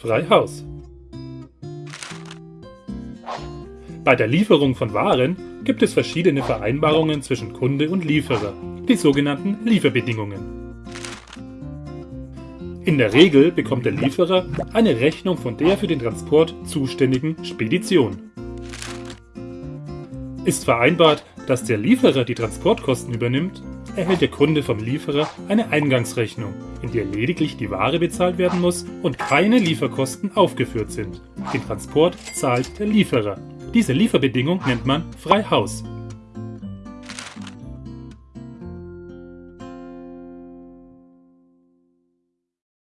frei Haus. Bei der Lieferung von Waren gibt es verschiedene Vereinbarungen zwischen Kunde und Lieferer, die sogenannten Lieferbedingungen. In der Regel bekommt der Lieferer eine Rechnung von der für den Transport zuständigen Spedition. Ist vereinbart, dass der Lieferer die Transportkosten übernimmt, erhält der Kunde vom Lieferer eine Eingangsrechnung, in der lediglich die Ware bezahlt werden muss und keine Lieferkosten aufgeführt sind. Den Transport zahlt der Lieferer. Diese Lieferbedingung nennt man Freihaus